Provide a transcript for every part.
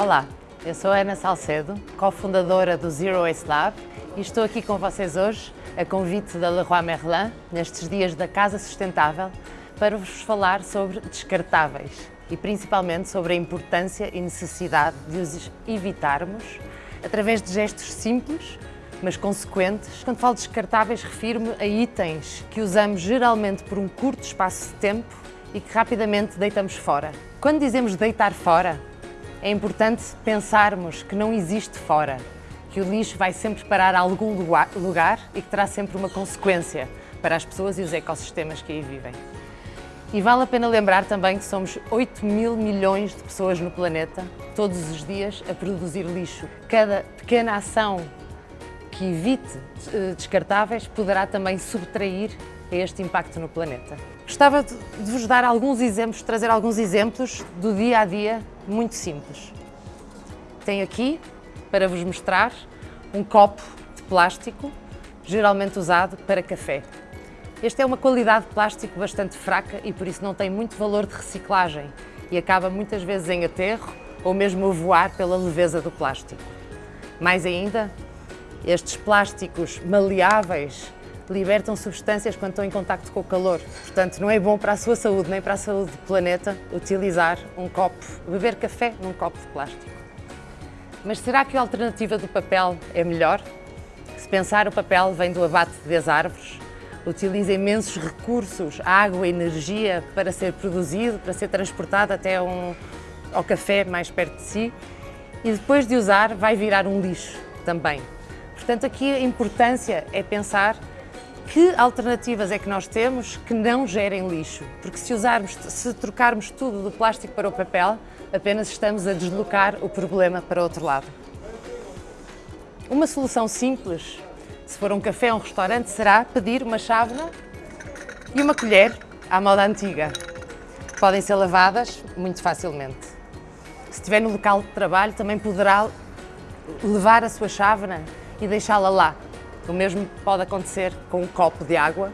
Olá, eu sou Ana Salcedo, cofundadora do Zero Waste Lab e estou aqui com vocês hoje, a convite da Leroy Merlin, nestes dias da Casa Sustentável, para vos falar sobre descartáveis e principalmente sobre a importância e necessidade de os evitarmos através de gestos simples, mas consequentes. Quando falo de descartáveis, refiro-me a itens que usamos geralmente por um curto espaço de tempo e que rapidamente deitamos fora. Quando dizemos deitar fora, é importante pensarmos que não existe fora, que o lixo vai sempre parar a algum lugar e que terá sempre uma consequência para as pessoas e os ecossistemas que aí vivem. E vale a pena lembrar também que somos 8 mil milhões de pessoas no planeta, todos os dias, a produzir lixo. Cada pequena ação que evite eh, descartáveis poderá também subtrair este impacto no planeta. Gostava de vos dar alguns exemplos, trazer alguns exemplos do dia a dia muito simples. Tenho aqui, para vos mostrar, um copo de plástico, geralmente usado para café. Este é uma qualidade de plástico bastante fraca e por isso não tem muito valor de reciclagem e acaba muitas vezes em aterro ou mesmo a voar pela leveza do plástico. Mais ainda, estes plásticos maleáveis libertam substâncias quando estão em contacto com o calor. Portanto, não é bom para a sua saúde nem para a saúde do planeta utilizar um copo, beber café num copo de plástico. Mas será que a alternativa do papel é melhor? Se pensar, o papel vem do abate das árvores, utiliza imensos recursos, água energia para ser produzido, para ser transportado até um, ao café mais perto de si e depois de usar vai virar um lixo também. Portanto, aqui a importância é pensar que alternativas é que nós temos que não gerem lixo, porque se usarmos, se trocarmos tudo do plástico para o papel, apenas estamos a deslocar o problema para outro lado. Uma solução simples se for um café ou um restaurante, será pedir uma chávena e uma colher à moda antiga. Podem ser lavadas muito facilmente. Se estiver no local de trabalho, também poderá levar a sua chávena e deixá-la lá. O mesmo pode acontecer com um copo de água,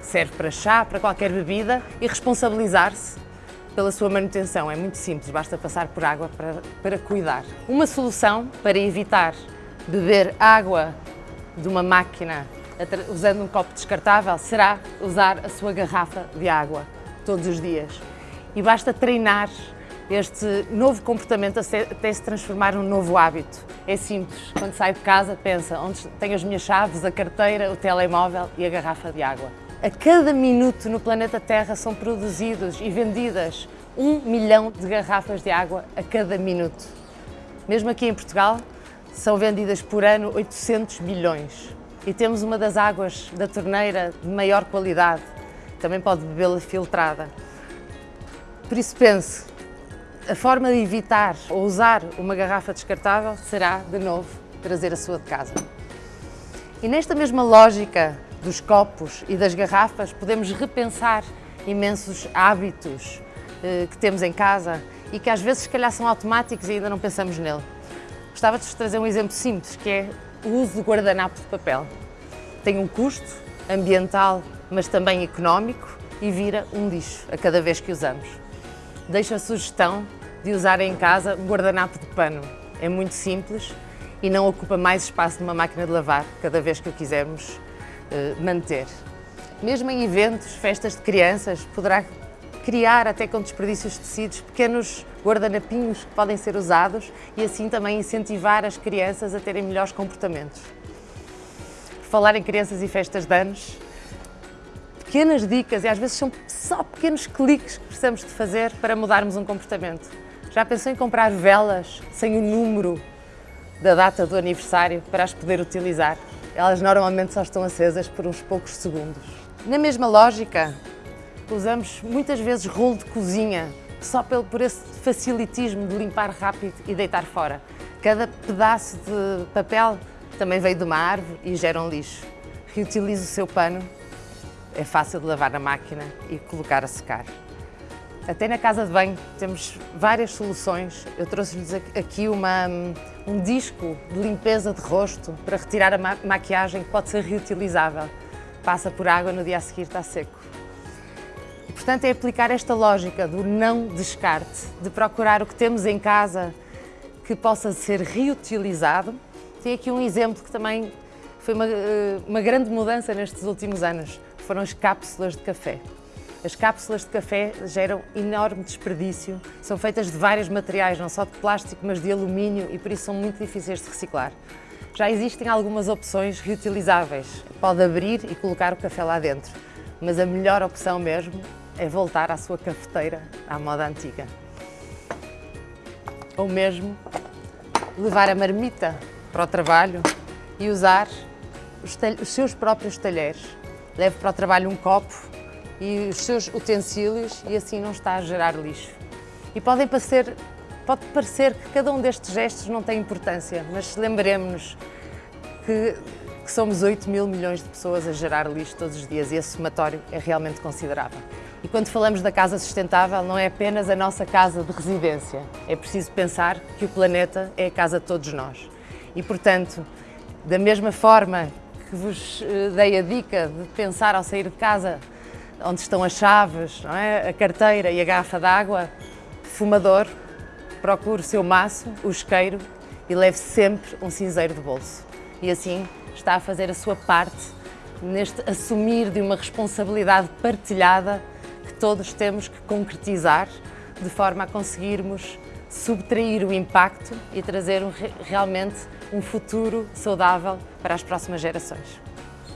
que serve para chá, para qualquer bebida, e responsabilizar-se pela sua manutenção. É muito simples, basta passar por água para, para cuidar. Uma solução para evitar beber água de uma máquina usando um copo descartável será usar a sua garrafa de água todos os dias. E basta treinar este novo comportamento até se transformar num novo hábito. É simples, quando sai de casa pensa onde tenho as minhas chaves, a carteira, o telemóvel e a garrafa de água. A cada minuto no planeta Terra são produzidos e vendidas um milhão de garrafas de água a cada minuto. Mesmo aqui em Portugal, são vendidas por ano 800 milhões. E temos uma das águas da torneira de maior qualidade. Também pode bebê-la filtrada. Por isso pense, a forma de evitar ou usar uma garrafa descartável será, de novo, trazer a sua de casa. E nesta mesma lógica dos copos e das garrafas, podemos repensar imensos hábitos eh, que temos em casa e que às vezes, se calhar, são automáticos e ainda não pensamos nele. Gostava de vos trazer um exemplo simples, que é o uso do guardanapo de papel. Tem um custo ambiental, mas também económico e vira um lixo a cada vez que usamos. Deixo a sugestão de usar em casa um guardanapo de pano. É muito simples e não ocupa mais espaço numa máquina de lavar cada vez que o quisermos uh, manter. Mesmo em eventos, festas de crianças, poderá criar até com desperdícios de tecidos pequenos guardanapinhos que podem ser usados e assim também incentivar as crianças a terem melhores comportamentos. Por falar em crianças e festas de anos, pequenas dicas e às vezes são só pequenos cliques que precisamos de fazer para mudarmos um comportamento. Já pensou em comprar velas sem o número da data do aniversário para as poder utilizar? Elas normalmente só estão acesas por uns poucos segundos. Na mesma lógica, usamos muitas vezes rolo de cozinha só pelo, por esse facilitismo de limpar rápido e deitar fora. Cada pedaço de papel também veio de uma árvore e gera um lixo. Reutilize o seu pano, é fácil de lavar na máquina e colocar a secar. Até na casa de banho temos várias soluções. Eu trouxe-lhes aqui uma, um disco de limpeza de rosto para retirar a maquiagem que pode ser reutilizável. Passa por água, no dia a seguir está seco. Portanto, é aplicar esta lógica do não descarte, de procurar o que temos em casa que possa ser reutilizado. Tem aqui um exemplo que também foi uma, eh, uma grande mudança nestes últimos anos, foram as cápsulas de café. As cápsulas de café geram enorme desperdício, são feitas de vários materiais, não só de plástico, mas de alumínio e por isso são muito difíceis de reciclar. Já existem algumas opções reutilizáveis. Pode abrir e colocar o café lá dentro, mas a melhor opção mesmo é voltar à sua cafeteira à moda antiga. Ou mesmo levar a marmita para o trabalho e usar os, os seus próprios talheres. Leve para o trabalho um copo e os seus utensílios e assim não está a gerar lixo. E podem parecer, pode parecer que cada um destes gestos não tem importância, mas lembremos-nos que, que somos 8 mil milhões de pessoas a gerar lixo todos os dias e esse somatório é realmente considerável. E quando falamos da casa sustentável, não é apenas a nossa casa de residência. É preciso pensar que o planeta é a casa de todos nós. E, portanto, da mesma forma que vos eh, dei a dica de pensar ao sair de casa onde estão as chaves, é? a carteira e a garrafa d'água, fumador, procure o seu maço, o isqueiro e leve sempre um cinzeiro de bolso. E assim está a fazer a sua parte neste assumir de uma responsabilidade partilhada que todos temos que concretizar de forma a conseguirmos subtrair o impacto e trazer um, realmente um futuro saudável para as próximas gerações.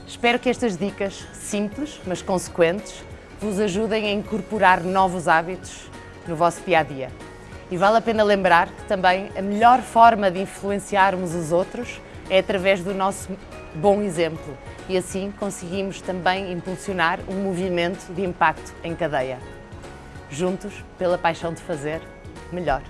Espero que estas dicas, simples mas consequentes, vos ajudem a incorporar novos hábitos no vosso dia a dia. E vale a pena lembrar que também a melhor forma de influenciarmos os outros é através do nosso bom exemplo e assim conseguimos também impulsionar um movimento de impacto em cadeia. Juntos, pela paixão de fazer melhor.